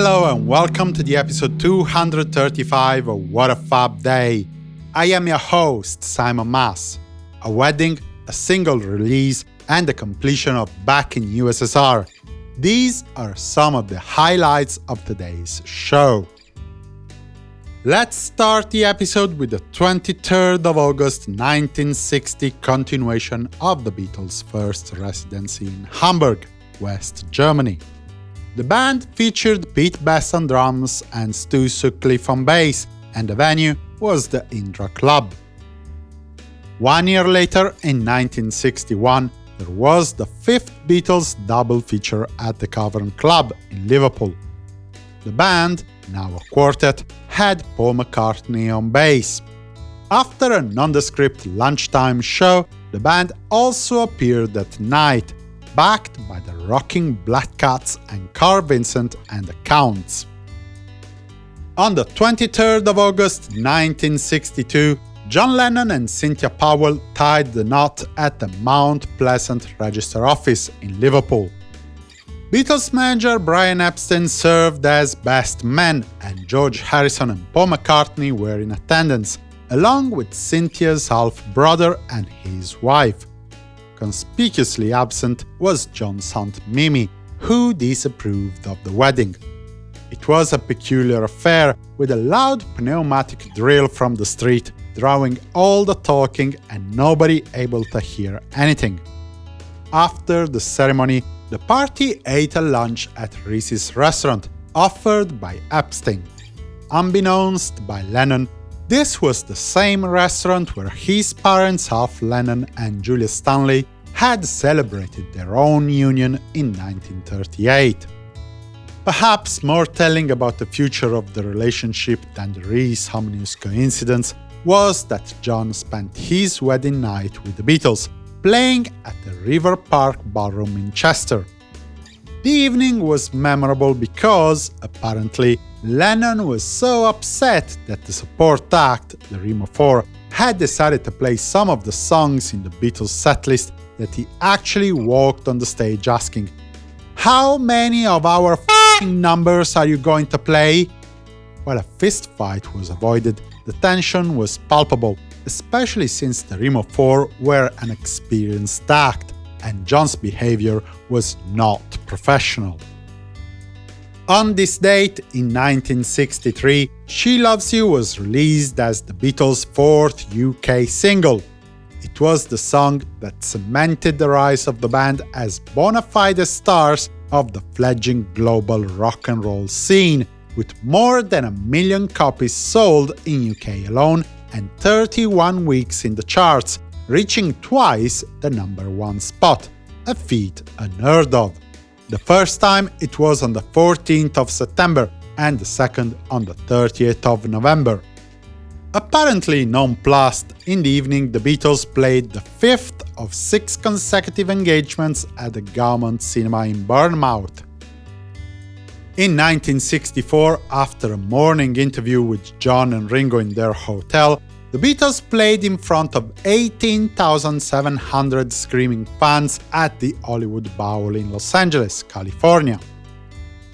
Hello and welcome to the episode 235 of What a Fab Day. I am your host, Simon Mas. A wedding, a single release, and the completion of Back in USSR. These are some of the highlights of today's show. Let's start the episode with the 23rd of August 1960 continuation of the Beatles' first residency in Hamburg, West Germany. The band featured Pete Best on drums and Stu Sutcliffe on bass, and the venue was the Indra Club. One year later, in 1961, there was the fifth Beatles double feature at the Cavern Club in Liverpool. The band, now a quartet, had Paul McCartney on bass. After a nondescript lunchtime show, the band also appeared that night, backed by the rocking Black Cats and Carl Vincent and the Counts. On the 23rd of August 1962, John Lennon and Cynthia Powell tied the knot at the Mount Pleasant Register office in Liverpool. Beatles manager Brian Epstein served as best man, and George Harrison and Paul McCartney were in attendance, along with Cynthia's half-brother and his wife. Conspicuously absent was John's aunt Mimi, who disapproved of the wedding. It was a peculiar affair, with a loud pneumatic drill from the street, drawing all the talking and nobody able to hear anything. After the ceremony, the party ate a lunch at Reece's restaurant, offered by Epstein. Unbeknownst by Lennon, this was the same restaurant where his parents Alf Lennon and Julia Stanley had celebrated their own union in 1938. Perhaps more telling about the future of the relationship than the Reece ominous coincidence was that John spent his wedding night with the Beatles, playing at the River Park Ballroom in Chester. The evening was memorable because, apparently, Lennon was so upset that the support act, the Remo 4, had decided to play some of the songs in the Beatles setlist that he actually walked on the stage asking, How many of our numbers are you going to play? While a fist fight was avoided, the tension was palpable, especially since the Remo 4 were an experienced act, and John's behavior was not professional. On this date, in 1963, She Loves You was released as the Beatles' fourth UK single. It was the song that cemented the rise of the band as bona fide stars of the fledgling global rock and roll scene, with more than a million copies sold in UK alone and 31 weeks in the charts, reaching twice the number one spot, a feat unheard of. The first time it was on the 14th of September, and the second on the 30th of November. Apparently nonplussed, in the evening the Beatles played the fifth of six consecutive engagements at the Gaumont Cinema in Bournemouth. In 1964, after a morning interview with John and Ringo in their hotel, the Beatles played in front of 18,700 screaming fans at the Hollywood Bowl in Los Angeles, California.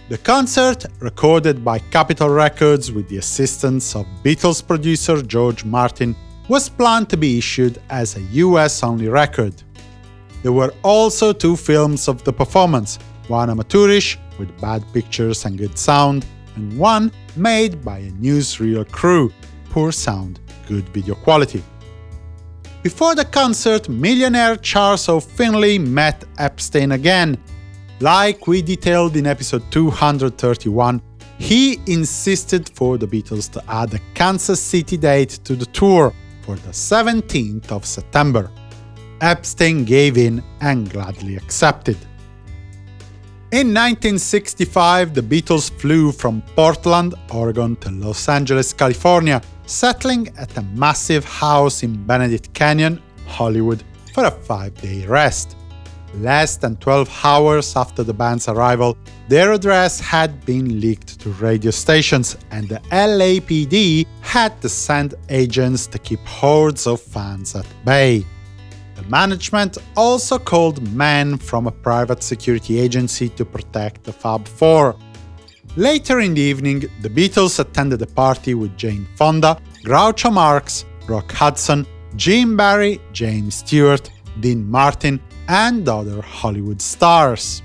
The concert, recorded by Capitol Records with the assistance of Beatles producer George Martin, was planned to be issued as a US-only record. There were also two films of the performance, one amateurish, with bad pictures and good sound, and one made by a newsreel crew, poor sound good video quality. Before the concert, millionaire Charles O. Finley met Epstein again. Like we detailed in episode 231, he insisted for the Beatles to add a Kansas City date to the tour for the 17th of September. Epstein gave in and gladly accepted. In 1965, the Beatles flew from Portland, Oregon to Los Angeles, California, settling at a massive house in Benedict Canyon, Hollywood, for a five-day rest. Less than 12 hours after the band's arrival, their address had been leaked to radio stations, and the LAPD had to send agents to keep hordes of fans at bay. The management also called men from a private security agency to protect the Fab Four. Later in the evening, the Beatles attended a party with Jane Fonda, Groucho Marx, Rock Hudson, Jim Barry, James Stewart, Dean Martin, and other Hollywood stars.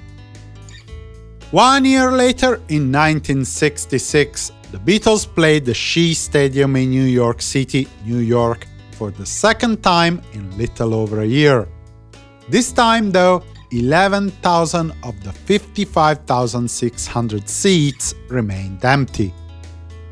One year later, in 1966, the Beatles played the Shea Stadium in New York City, New York, for the second time in little over a year. This time, though, 11,000 of the 55,600 seats remained empty.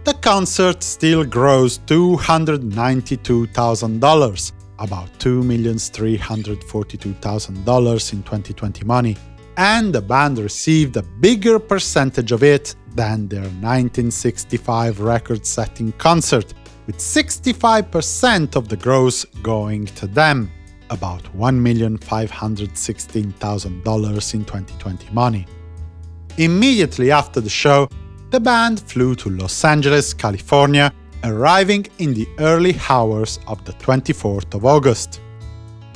The concert still grossed $292,000, about $2,342,000 in 2020 money, and the band received a bigger percentage of it than their 1965 record-setting concert, with 65% of the gross going to them about $1,516,000 in 2020 money. Immediately after the show, the band flew to Los Angeles, California, arriving in the early hours of the 24th of August.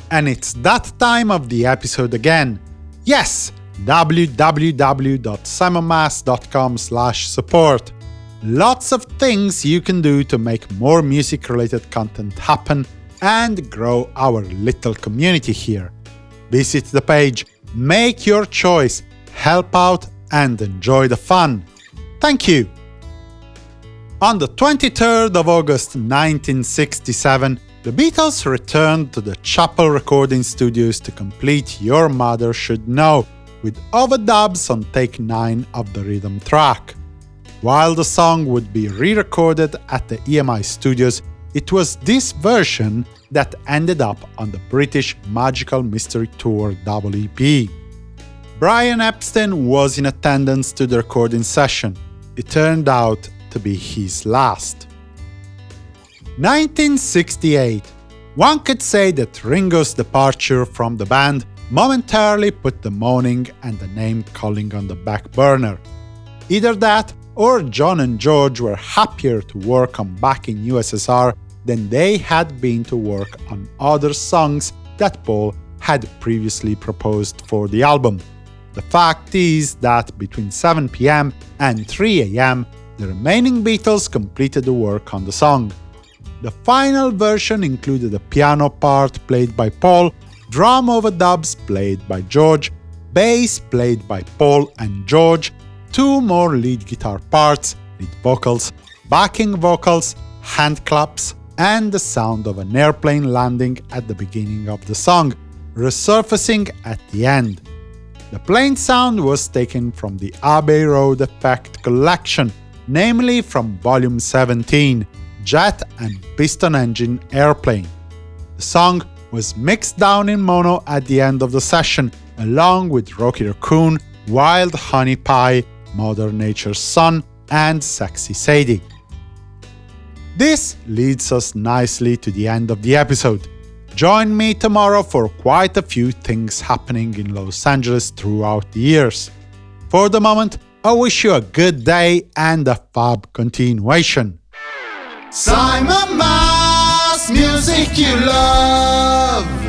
And it's that time of the episode again. Yes, www.simonmas.com support. Lots of things you can do to make more music-related content happen and grow our little community here. Visit the page, make your choice, help out and enjoy the fun. Thank you! On the 23rd of August 1967, the Beatles returned to the Chappell recording studios to complete Your Mother Should Know, with overdubs on take 9 of the rhythm track. While the song would be re-recorded at the EMI studios it was this version that ended up on the British Magical Mystery Tour double EP. Brian Epstein was in attendance to the recording session. It turned out to be his last. 1968 One could say that Ringo's departure from the band momentarily put the moaning and the name-calling on the back burner. Either that, or John and George were happier to work on back in USSR than they had been to work on other songs that Paul had previously proposed for the album. The fact is that between 7 pm and 3 am, the remaining Beatles completed the work on the song. The final version included a piano part played by Paul, drum overdubs played by George, bass played by Paul and George, two more lead guitar parts, lead vocals, backing vocals, hand claps, and the sound of an airplane landing at the beginning of the song, resurfacing at the end. The plane sound was taken from the Abbey Road Effect collection, namely from Volume 17, Jet and Piston Engine Airplane. The song was mixed down in mono at the end of the session, along with Rocky Raccoon, Wild Honey Pie, Mother Nature's Son, and Sexy Sadie. This leads us nicely to the end of the episode. Join me tomorrow for quite a few things happening in Los Angeles throughout the years. For the moment, I wish you a good day and a fab continuation. Simon Mas, music you love.